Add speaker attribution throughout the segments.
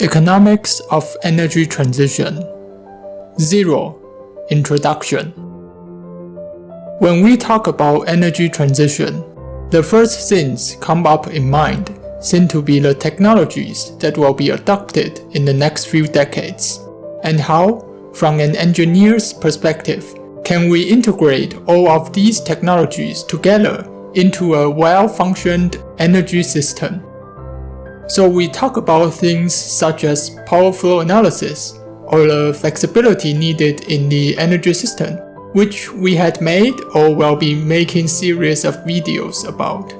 Speaker 1: Economics of Energy Transition 0. Introduction When we talk about energy transition, the first things come up in mind seem to be the technologies that will be adopted in the next few decades, and how, from an engineer's perspective, can we integrate all of these technologies together into a well-functioned energy system. So we talk about things such as power flow analysis or the flexibility needed in the energy system, which we had made or will be making series of videos about.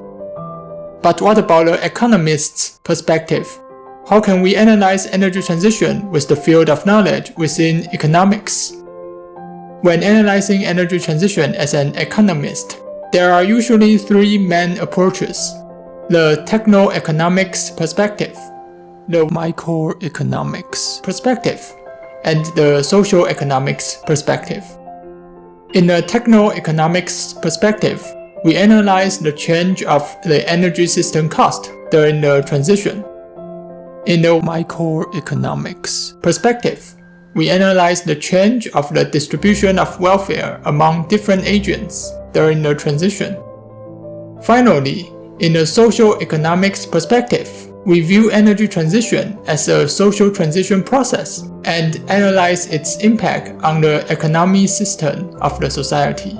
Speaker 1: But what about the economist's perspective? How can we analyze energy transition with the field of knowledge within economics? When analyzing energy transition as an economist, there are usually three main approaches the techno-economics perspective, the microeconomics perspective, and the social economics perspective. In the techno-economics perspective, we analyze the change of the energy system cost during the transition. In the microeconomics perspective, we analyze the change of the distribution of welfare among different agents during the transition. Finally, in a social economics perspective, we view energy transition as a social transition process and analyze its impact on the economy system of the society.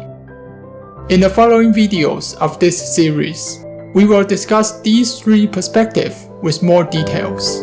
Speaker 1: In the following videos of this series, we will discuss these three perspectives with more details.